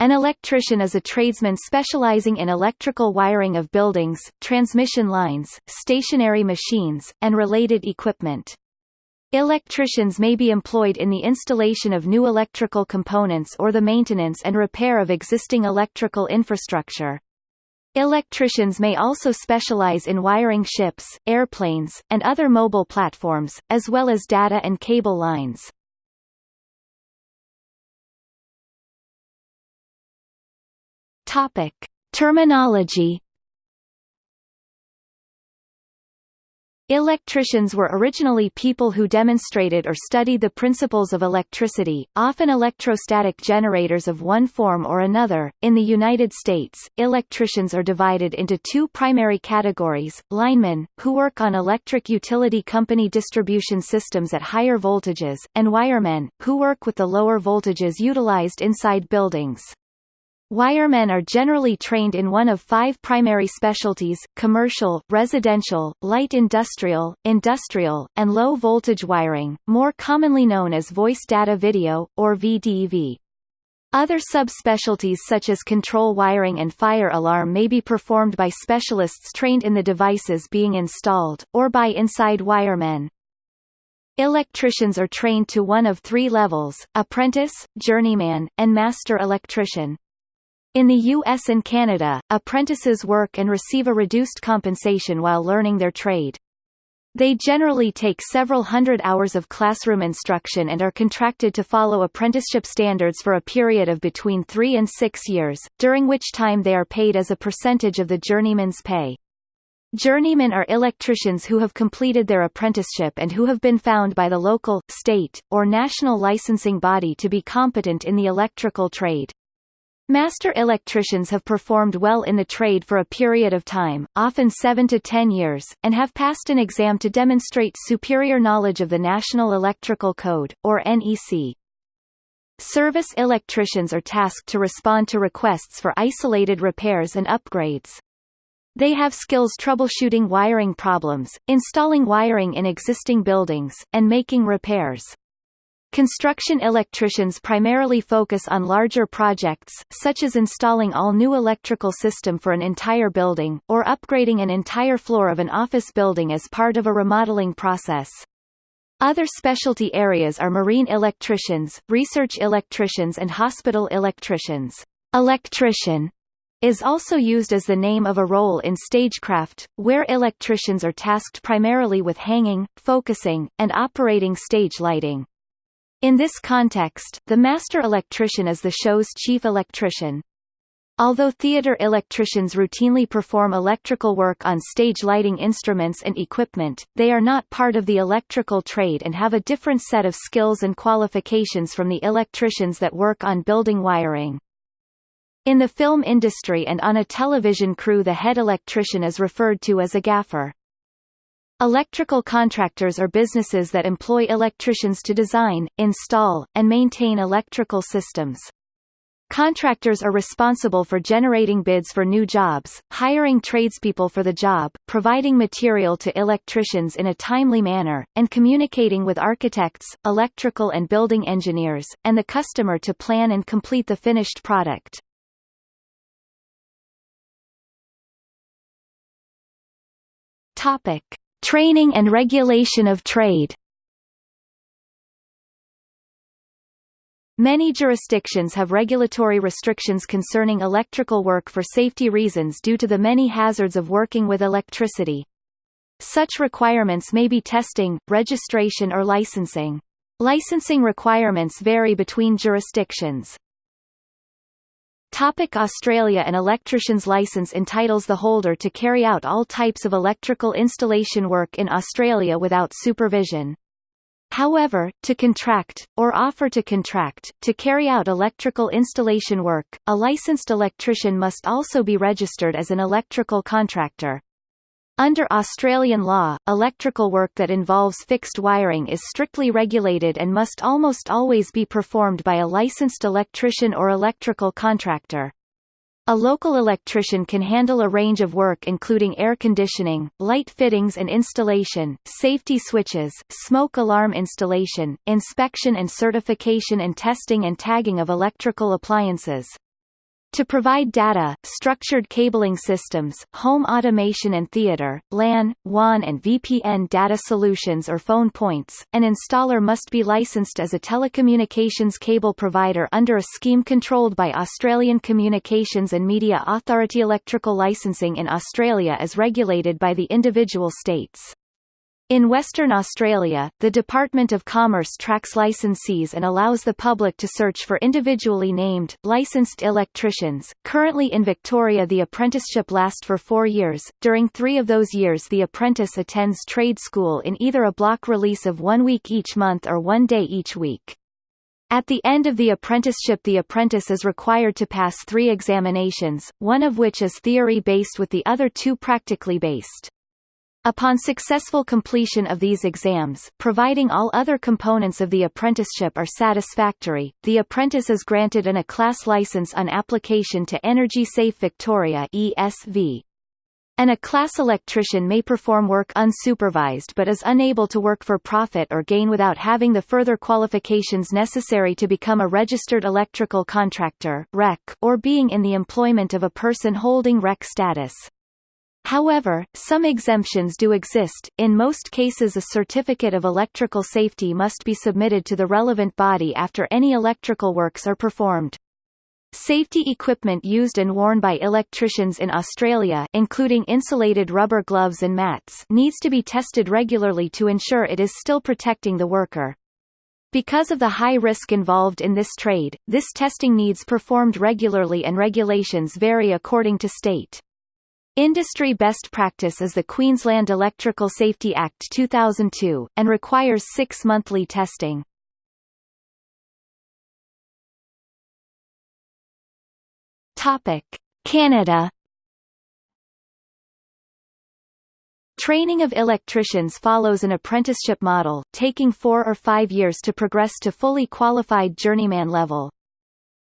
An electrician is a tradesman specializing in electrical wiring of buildings, transmission lines, stationary machines, and related equipment. Electricians may be employed in the installation of new electrical components or the maintenance and repair of existing electrical infrastructure. Electricians may also specialize in wiring ships, airplanes, and other mobile platforms, as well as data and cable lines. Topic: Terminology. Electricians were originally people who demonstrated or studied the principles of electricity, often electrostatic generators of one form or another. In the United States, electricians are divided into two primary categories: linemen, who work on electric utility company distribution systems at higher voltages, and wiremen, who work with the lower voltages utilized inside buildings. Wiremen are generally trained in one of five primary specialties, commercial, residential, light industrial, industrial, and low-voltage wiring, more commonly known as voice data video, or VDV. Other subspecialties such as control wiring and fire alarm may be performed by specialists trained in the devices being installed, or by inside wiremen. Electricians are trained to one of three levels, apprentice, journeyman, and master electrician. In the US and Canada, apprentices work and receive a reduced compensation while learning their trade. They generally take several hundred hours of classroom instruction and are contracted to follow apprenticeship standards for a period of between three and six years, during which time they are paid as a percentage of the journeyman's pay. Journeymen are electricians who have completed their apprenticeship and who have been found by the local, state, or national licensing body to be competent in the electrical trade. Master electricians have performed well in the trade for a period of time, often 7 to 10 years, and have passed an exam to demonstrate superior knowledge of the National Electrical Code, or NEC. Service electricians are tasked to respond to requests for isolated repairs and upgrades. They have skills troubleshooting wiring problems, installing wiring in existing buildings, and making repairs. Construction electricians primarily focus on larger projects, such as installing all new electrical system for an entire building, or upgrading an entire floor of an office building as part of a remodeling process. Other specialty areas are marine electricians, research electricians and hospital electricians. Electrician is also used as the name of a role in stagecraft, where electricians are tasked primarily with hanging, focusing, and operating stage lighting. In this context, the master electrician is the show's chief electrician. Although theater electricians routinely perform electrical work on stage lighting instruments and equipment, they are not part of the electrical trade and have a different set of skills and qualifications from the electricians that work on building wiring. In the film industry and on a television crew the head electrician is referred to as a gaffer. Electrical contractors are businesses that employ electricians to design, install, and maintain electrical systems. Contractors are responsible for generating bids for new jobs, hiring tradespeople for the job, providing material to electricians in a timely manner, and communicating with architects, electrical and building engineers, and the customer to plan and complete the finished product. Topic. Training and regulation of trade Many jurisdictions have regulatory restrictions concerning electrical work for safety reasons due to the many hazards of working with electricity. Such requirements may be testing, registration or licensing. Licensing requirements vary between jurisdictions. Topic Australia An electrician's licence entitles the holder to carry out all types of electrical installation work in Australia without supervision. However, to contract, or offer to contract, to carry out electrical installation work, a licensed electrician must also be registered as an electrical contractor. Under Australian law, electrical work that involves fixed wiring is strictly regulated and must almost always be performed by a licensed electrician or electrical contractor. A local electrician can handle a range of work including air conditioning, light fittings and installation, safety switches, smoke alarm installation, inspection and certification and testing and tagging of electrical appliances. To provide data, structured cabling systems, home automation and theater, LAN, WAN and VPN data solutions or phone points, an installer must be licensed as a telecommunications cable provider under a scheme controlled by Australian Communications and Media Authority. Electrical licensing in Australia is regulated by the individual states. In Western Australia, the Department of Commerce tracks licensees and allows the public to search for individually named, licensed electricians. Currently in Victoria the apprenticeship lasts for four years. During three of those years the apprentice attends trade school in either a block release of one week each month or one day each week. At the end of the apprenticeship the apprentice is required to pass three examinations, one of which is theory-based with the other two practically based. Upon successful completion of these exams, providing all other components of the apprenticeship are satisfactory, the apprentice is granted an A-class license on application to Energy Safe Victoria ESV. An A-class electrician may perform work unsupervised but is unable to work for profit or gain without having the further qualifications necessary to become a registered electrical contractor or being in the employment of a person holding REC status. However, some exemptions do exist, in most cases a certificate of electrical safety must be submitted to the relevant body after any electrical works are performed. Safety equipment used and worn by electricians in Australia including insulated rubber gloves and mats needs to be tested regularly to ensure it is still protecting the worker. Because of the high risk involved in this trade, this testing needs performed regularly and regulations vary according to state. Industry best practice is the Queensland Electrical Safety Act 2002, and requires six monthly testing. Canada Training of electricians follows an apprenticeship model, taking four or five years to progress to fully qualified journeyman level.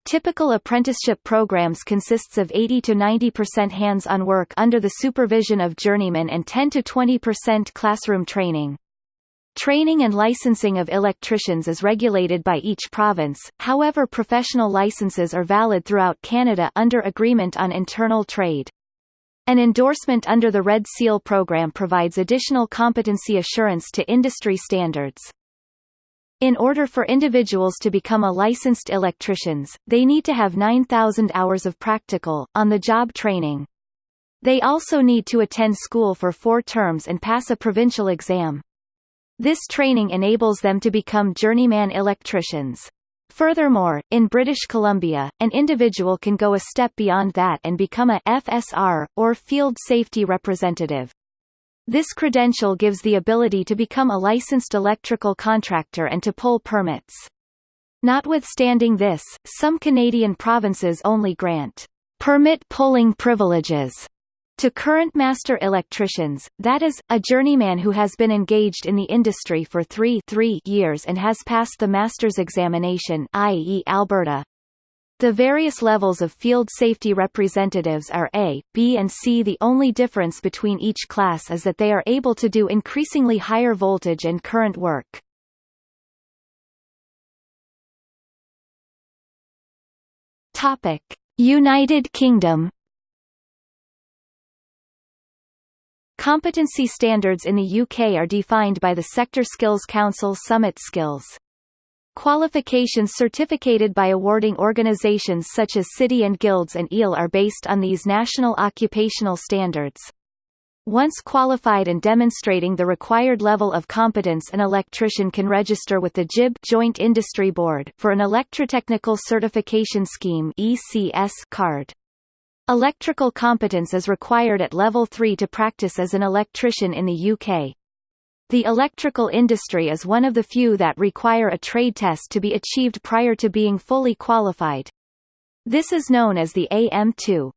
Typical apprenticeship programs consists of 80 to 90% hands-on work under the supervision of journeymen and 10 to 20% classroom training. Training and licensing of electricians is regulated by each province, however professional licenses are valid throughout Canada under Agreement on Internal Trade. An endorsement under the Red Seal program provides additional competency assurance to industry standards. In order for individuals to become a licensed electricians, they need to have 9,000 hours of practical, on-the-job training. They also need to attend school for four terms and pass a provincial exam. This training enables them to become journeyman electricians. Furthermore, in British Columbia, an individual can go a step beyond that and become a FSR, or Field Safety Representative. This credential gives the ability to become a licensed electrical contractor and to pull permits. Notwithstanding this, some Canadian provinces only grant permit pulling privileges to current master electricians, that is, a journeyman who has been engaged in the industry for three, three years and has passed the master's examination i.e. Alberta. The various levels of field safety representatives are A, B and C. The only difference between each class is that they are able to do increasingly higher voltage and current work. Topic: United Kingdom Competency standards in the UK are defined by the Sector Skills Council SummitSkills. Qualifications certificated by awarding organizations such as City and Guilds and EAL are based on these national occupational standards. Once qualified and demonstrating the required level of competence an electrician can register with the JIB Joint Industry Board for an Electrotechnical Certification Scheme ECS card. Electrical competence is required at level 3 to practice as an electrician in the UK. The electrical industry is one of the few that require a trade test to be achieved prior to being fully qualified. This is known as the AM2.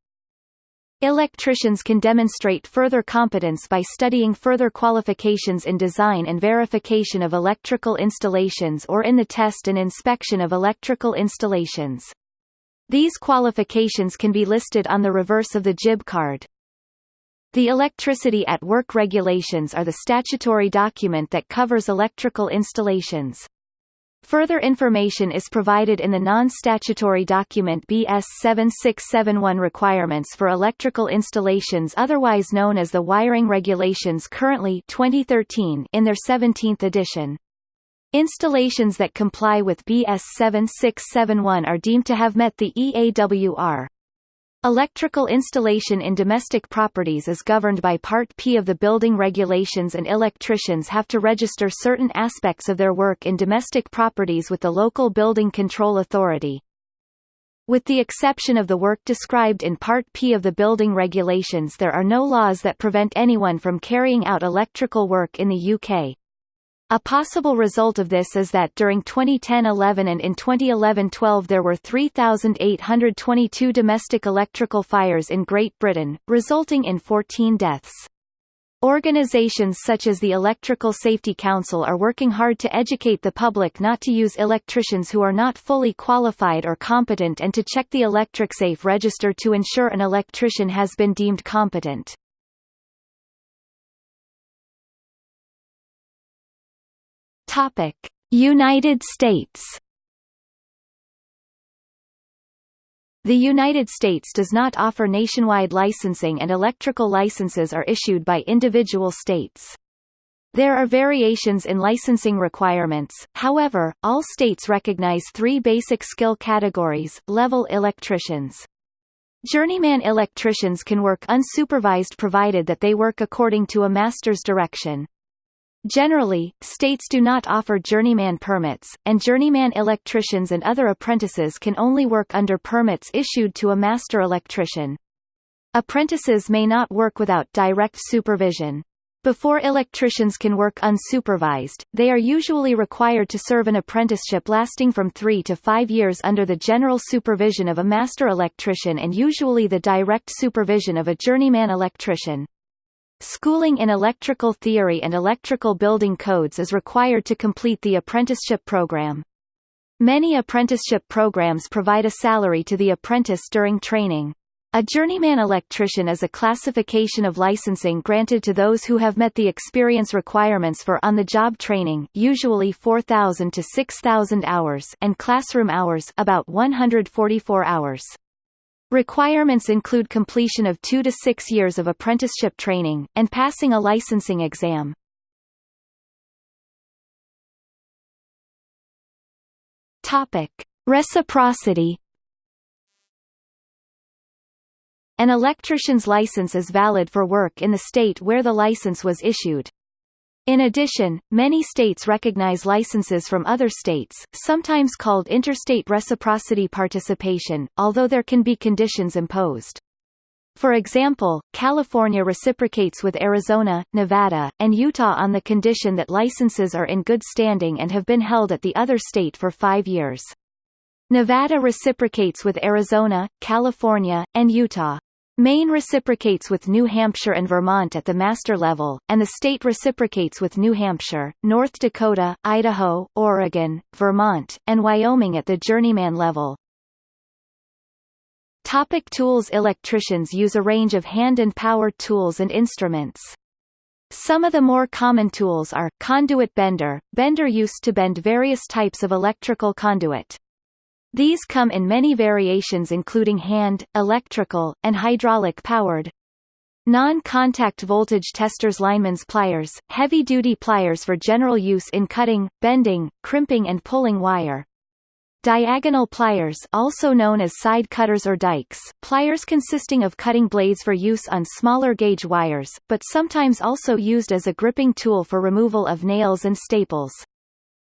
Electricians can demonstrate further competence by studying further qualifications in design and verification of electrical installations or in the test and inspection of electrical installations. These qualifications can be listed on the reverse of the JIB card. The Electricity at Work regulations are the statutory document that covers electrical installations. Further information is provided in the non-statutory document BS 7671 Requirements for Electrical Installations otherwise known as the Wiring Regulations currently 2013 in their 17th edition. Installations that comply with BS 7671 are deemed to have met the EAWR. Electrical installation in domestic properties is governed by Part P of the building regulations and electricians have to register certain aspects of their work in domestic properties with the local building control authority. With the exception of the work described in Part P of the building regulations there are no laws that prevent anyone from carrying out electrical work in the UK. A possible result of this is that during 2010-11 and in 2011-12 there were 3,822 domestic electrical fires in Great Britain, resulting in 14 deaths. Organisations such as the Electrical Safety Council are working hard to educate the public not to use electricians who are not fully qualified or competent and to check the ElectricSafe register to ensure an electrician has been deemed competent. Topic: United States. The United States does not offer nationwide licensing and electrical licenses are issued by individual states. There are variations in licensing requirements, however, all states recognize three basic skill categories, level electricians. Journeyman electricians can work unsupervised provided that they work according to a master's direction. Generally, states do not offer journeyman permits, and journeyman electricians and other apprentices can only work under permits issued to a master electrician. Apprentices may not work without direct supervision. Before electricians can work unsupervised, they are usually required to serve an apprenticeship lasting from three to five years under the general supervision of a master electrician and usually the direct supervision of a journeyman electrician. Schooling in electrical theory and electrical building codes is required to complete the apprenticeship program. Many apprenticeship programs provide a salary to the apprentice during training. A journeyman electrician is a classification of licensing granted to those who have met the experience requirements for on-the-job training usually 4,000 to 6,000 hours and classroom hours about 144 hours. Requirements include completion of two to six years of apprenticeship training, and passing a licensing exam. Topic. Reciprocity An electrician's license is valid for work in the state where the license was issued. In addition, many states recognize licenses from other states, sometimes called interstate reciprocity participation, although there can be conditions imposed. For example, California reciprocates with Arizona, Nevada, and Utah on the condition that licenses are in good standing and have been held at the other state for five years. Nevada reciprocates with Arizona, California, and Utah. Maine reciprocates with New Hampshire and Vermont at the master level, and the state reciprocates with New Hampshire, North Dakota, Idaho, Oregon, Vermont, and Wyoming at the journeyman level. Topic tools Electricians use a range of hand and power tools and instruments. Some of the more common tools are, conduit bender, bender used to bend various types of electrical conduit. These come in many variations including hand, electrical, and hydraulic powered. Non-contact voltage testers lineman's pliers, heavy-duty pliers for general use in cutting, bending, crimping and pulling wire. Diagonal pliers also known as side cutters or dikes, pliers consisting of cutting blades for use on smaller gauge wires, but sometimes also used as a gripping tool for removal of nails and staples.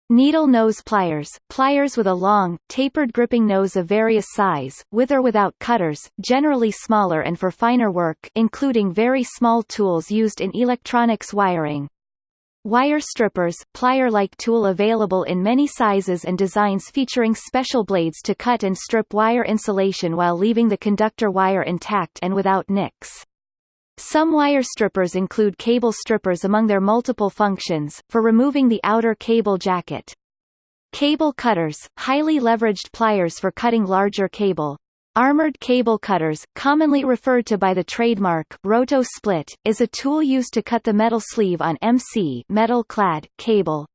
Needle nose pliers, pliers with a long, tapered gripping nose of various size, with or without cutters, generally smaller and for finer work including very small tools used in electronics wiring. Wire strippers, plier-like tool available in many sizes and designs featuring special blades to cut and strip wire insulation while leaving the conductor wire intact and without nicks. Some wire strippers include cable strippers among their multiple functions, for removing the outer cable jacket. Cable cutters, highly leveraged pliers for cutting larger cable. Armored cable cutters, commonly referred to by the trademark roto split, is a tool used to cut the metal sleeve on MC metal-clad cable.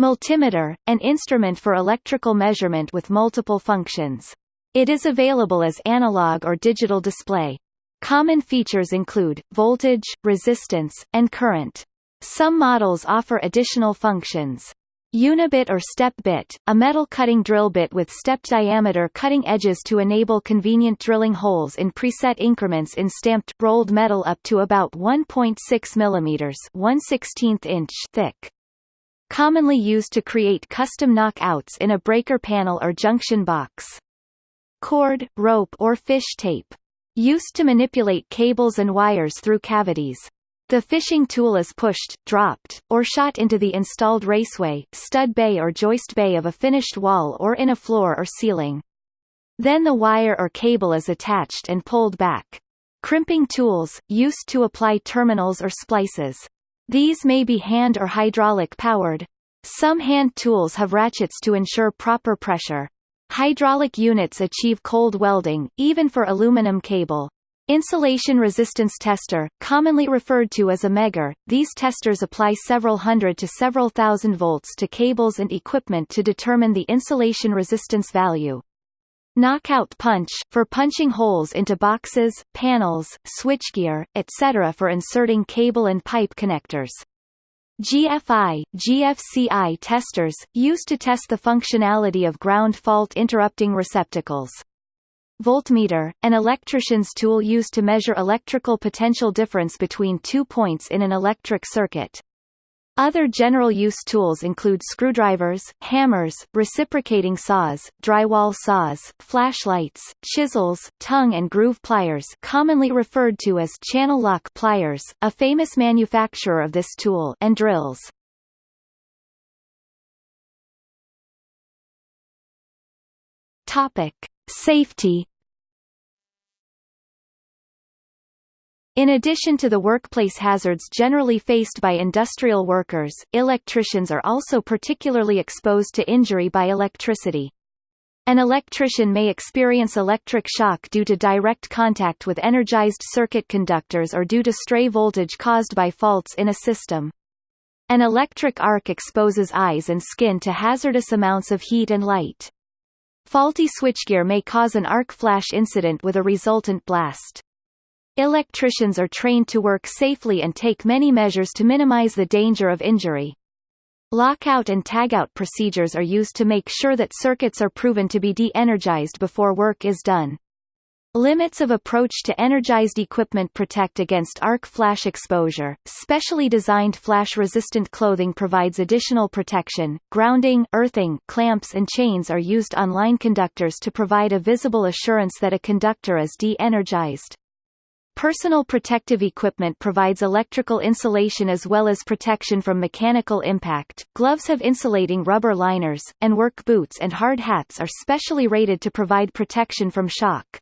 Multimeter, an instrument for electrical measurement with multiple functions. It is available as analog or digital display. Common features include, voltage, resistance, and current. Some models offer additional functions. Unibit or step bit, a metal cutting drill bit with stepped diameter cutting edges to enable convenient drilling holes in preset increments in stamped, rolled metal up to about 1.6 mm 1 inch thick commonly used to create custom knockouts in a breaker panel or junction box. Cord, rope or fish tape. Used to manipulate cables and wires through cavities. The fishing tool is pushed, dropped, or shot into the installed raceway, stud bay or joist bay of a finished wall or in a floor or ceiling. Then the wire or cable is attached and pulled back. Crimping tools, used to apply terminals or splices. These may be hand or hydraulic powered. Some hand tools have ratchets to ensure proper pressure. Hydraulic units achieve cold welding, even for aluminum cable. Insulation resistance tester, commonly referred to as a megger, these testers apply several hundred to several thousand volts to cables and equipment to determine the insulation resistance value. Knockout punch, for punching holes into boxes, panels, switchgear, etc. for inserting cable and pipe connectors. GFI, GFCI testers, used to test the functionality of ground fault interrupting receptacles. Voltmeter, an electrician's tool used to measure electrical potential difference between two points in an electric circuit. Other general-use tools include screwdrivers, hammers, reciprocating saws, drywall saws, flashlights, chisels, tongue and groove pliers commonly referred to as Channellock pliers, a famous manufacturer of this tool and drills. Safety In addition to the workplace hazards generally faced by industrial workers, electricians are also particularly exposed to injury by electricity. An electrician may experience electric shock due to direct contact with energized circuit conductors or due to stray voltage caused by faults in a system. An electric arc exposes eyes and skin to hazardous amounts of heat and light. Faulty switchgear may cause an arc flash incident with a resultant blast. Electricians are trained to work safely and take many measures to minimize the danger of injury. Lockout and tagout procedures are used to make sure that circuits are proven to be de-energized before work is done. Limits of approach to energized equipment protect against arc flash exposure. Specially designed flash-resistant clothing provides additional protection. Grounding, earthing, clamps and chains are used on line conductors to provide a visible assurance that a conductor is de-energized. Personal protective equipment provides electrical insulation as well as protection from mechanical impact. Gloves have insulating rubber liners, and work boots and hard hats are specially rated to provide protection from shock.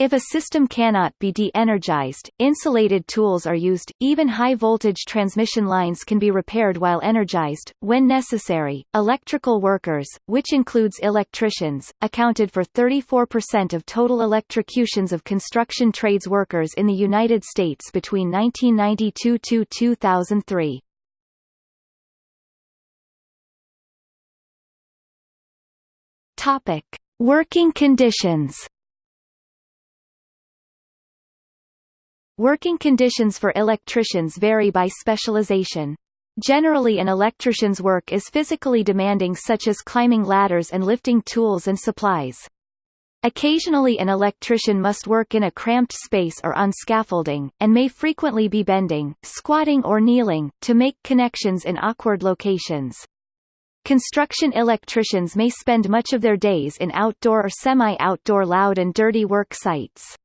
If a system cannot be de-energized, insulated tools are used. Even high-voltage transmission lines can be repaired while energized, when necessary. Electrical workers, which includes electricians, accounted for 34% of total electrocutions of construction trades workers in the United States between 1992 to 2003. Topic: Working conditions. Working conditions for electricians vary by specialization. Generally an electrician's work is physically demanding such as climbing ladders and lifting tools and supplies. Occasionally an electrician must work in a cramped space or on scaffolding, and may frequently be bending, squatting or kneeling, to make connections in awkward locations. Construction electricians may spend much of their days in outdoor or semi-outdoor loud and dirty work sites.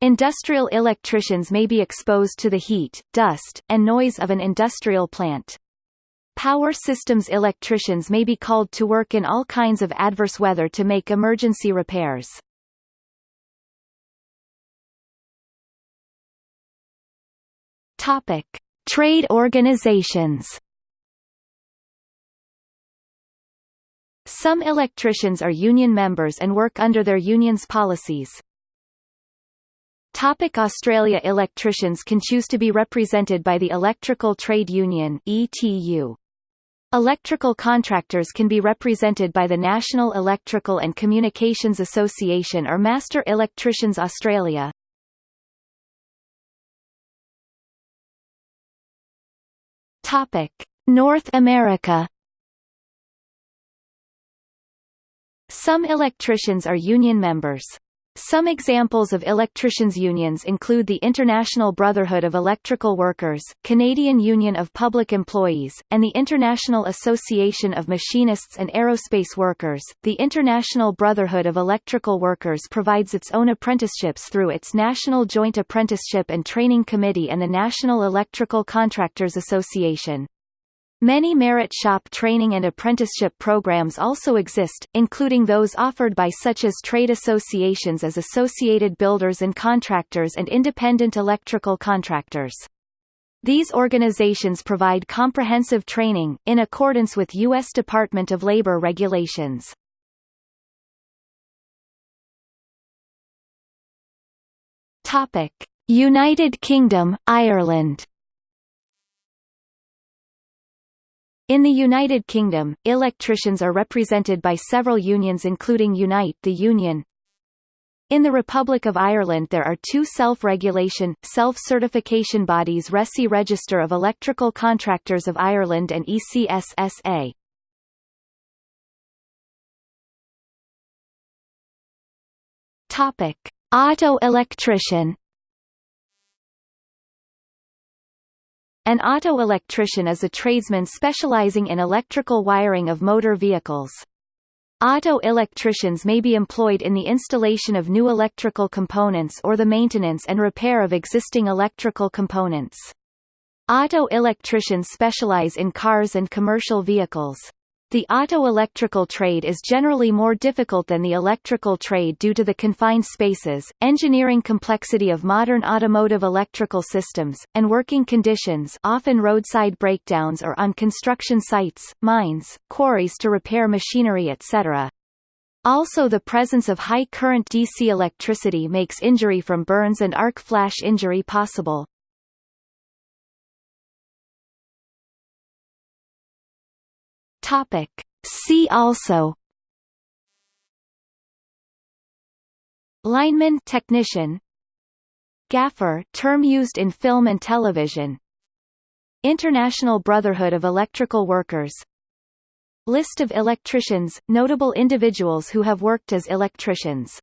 Industrial electricians may be exposed to the heat, dust, and noise of an industrial plant. Power systems electricians may be called to work in all kinds of adverse weather to make emergency repairs. Topic: Trade organizations. Some electricians are union members and work under their union's policies, Topic Australia Electricians can choose to be represented by the Electrical Trade Union ETU. Electrical contractors can be represented by the National Electrical and Communications Association or Master Electricians Australia. Topic: North America Some electricians are union members. Some examples of electricians' unions include the International Brotherhood of Electrical Workers, Canadian Union of Public Employees, and the International Association of Machinists and Aerospace Workers. The International Brotherhood of Electrical Workers provides its own apprenticeships through its National Joint Apprenticeship and Training Committee and the National Electrical Contractors Association. Many merit shop training and apprenticeship programs also exist, including those offered by such as trade associations as Associated Builders and Contractors and Independent Electrical Contractors. These organizations provide comprehensive training, in accordance with U.S. Department of Labor regulations. United Kingdom, Ireland In the United Kingdom, electricians are represented by several unions including Unite the Union. In the Republic of Ireland there are two self-regulation, self-certification bodies RECI Register of Electrical Contractors of Ireland and ECSSA. Topic. Auto electrician An auto electrician is a tradesman specializing in electrical wiring of motor vehicles. Auto electricians may be employed in the installation of new electrical components or the maintenance and repair of existing electrical components. Auto electricians specialize in cars and commercial vehicles. The auto-electrical trade is generally more difficult than the electrical trade due to the confined spaces, engineering complexity of modern automotive electrical systems, and working conditions often roadside breakdowns or on construction sites, mines, quarries to repair machinery etc. Also the presence of high current DC electricity makes injury from burns and arc flash injury possible. Topic. See also. Lineman technician. Gaffer term used in film and television. International Brotherhood of Electrical Workers. List of electricians, notable individuals who have worked as electricians